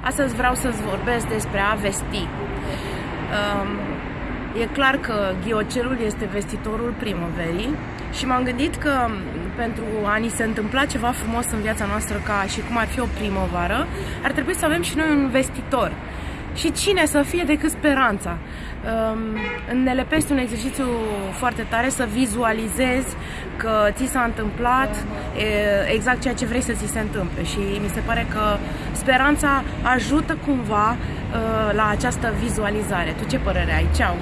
Astăzi vreau să-ți vorbesc despre a vesti. Um, e clar că ghiocelul este vestitorul primăverii și m-am gândit că pentru a ni se întâmpla ceva frumos în viața noastră ca și cum ar fi o primăvară, ar trebui să avem și noi un vestitor. Și cine să fie decât speranța? Um, ne lepești un exercițiu foarte tare să vizualizezi că ți s-a întâmplat exact ceea ce vrei să ți se întâmple și mi se pare că speranța ajută cumva uh, la această vizualizare. Tu ce părere ai? Ceau!